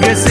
This.